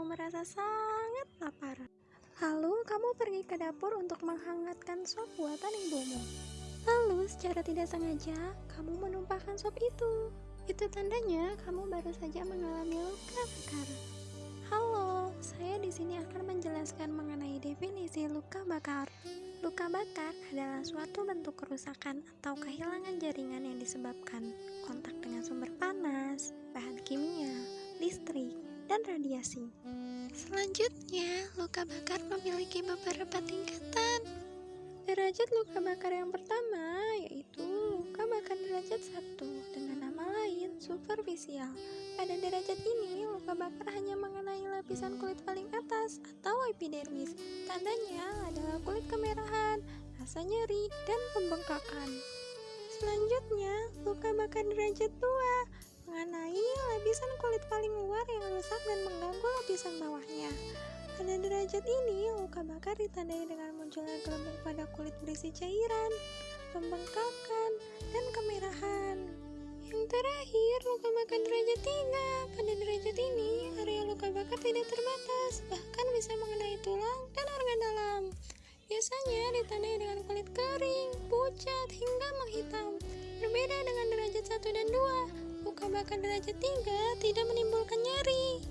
kamu merasa sangat lapar. Lalu kamu pergi ke dapur untuk menghangatkan sop buatan ibumu. Lalu secara tidak sengaja kamu menumpahkan sop itu. Itu tandanya kamu baru saja mengalami luka bakar. Halo, saya di sini akan menjelaskan mengenai definisi luka bakar. Luka bakar adalah suatu bentuk kerusakan atau kehilangan jaringan yang disebabkan kontak dengan sumber panas, bahan kimia, dan radiasi. Selanjutnya, luka bakar memiliki beberapa tingkatan. Derajat luka bakar yang pertama yaitu luka bakar derajat 1 dengan nama lain superficial. Pada derajat ini, luka bakar hanya mengenai lapisan kulit paling atas atau epidermis. Tandanya adalah kulit kemerahan, rasa nyeri, dan pembengkakan. Selanjutnya, luka bakar derajat 2 mengenai lapisan kulit paling luar yang rusak dan mengganggu lapisan bawahnya. Pada derajat ini, luka bakar ditandai dengan munculnya gelembung pada kulit berisi cairan, pembengkakan, dan kemerahan. Yang terakhir, luka bakar derajat 3. Pada derajat ini, area luka bakar tidak terbatas, bahkan bisa mengenai tulang dan organ dalam. Biasanya ditandai dengan kulit kering, pucat, hingga menghitam. Berbeda dengan derajat 1 dan 2, luka bakar derajat 3 tidak menimbulkan nyeri.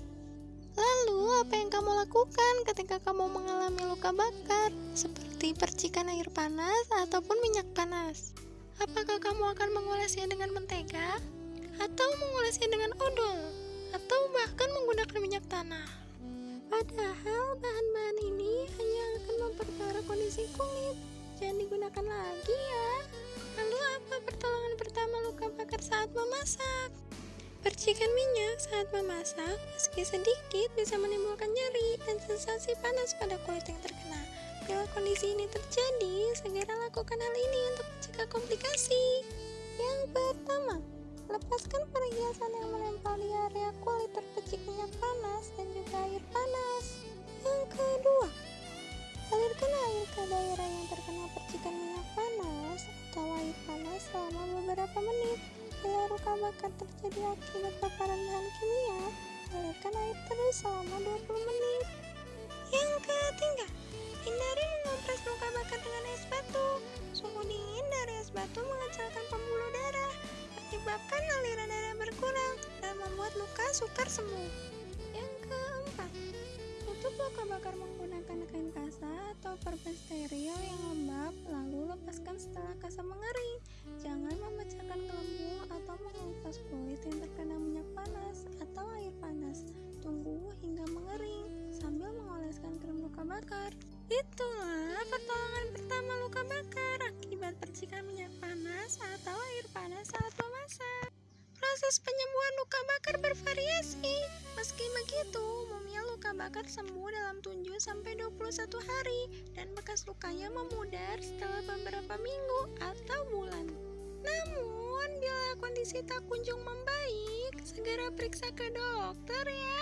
Lalu, apa yang kamu lakukan ketika kamu mengalami luka bakar, seperti percikan air panas ataupun minyak panas? Apakah kamu akan mengolesnya dengan mentega, atau mengolesnya dengan odol, atau bahkan menggunakan minyak tanah? Padahal bahan-bahan ini hanya akan memperparah kondisi kulit. Jangan digunakan lagi ya. Apa pertolongan pertama luka bakar saat memasak? Percikan minyak saat memasak, meski sedikit, bisa menimbulkan nyeri dan sensasi panas pada kulit yang terkena. Bila kondisi ini terjadi, segera lakukan hal ini untuk mencegah komplikasi. Yang pertama, lepaskan perhiasan yang menempel di area kulit terpecik minyak panas dan juga air panas. Yang kedua, alirkan air ke daerah yang terkena percikan minyak panas atau air panas selama beberapa menit. Bila luka bakar terjadi akibat paparan bahan kimia, alirkan air terus selama 20 menit. Yang ketiga, hindari mengompres luka bakar dengan es batu. Suhu dingin dari es batu mengecilkan pembuluh darah, menyebabkan aliran darah berkurang dan membuat luka sukar sembuh. Luka bakar menggunakan kain kasa atau perban steril yang lembab, lalu lepaskan setelah kasa mengering. Jangan memecahkan gelembung atau mengupas kulit yang terkena minyak panas atau air panas. Tunggu hingga mengering sambil mengoleskan krim luka bakar. Itulah pertolongan pertama luka bakar akibat percikan minyak panas atau air panas saat memasak. Proses penyembuhan luka bakar bervariasi. Meski begitu, umumnya luka bakar sembuh dalam 7 sampai 21 hari dan bekas lukanya memudar setelah beberapa minggu atau bulan. Namun, bila kondisi tak kunjung membaik, segera periksa ke dokter ya.